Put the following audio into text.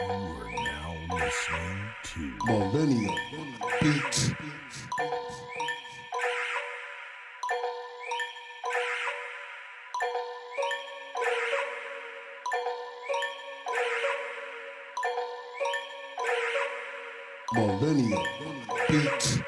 You are now listening to Millennial Beats. Millennial Beats.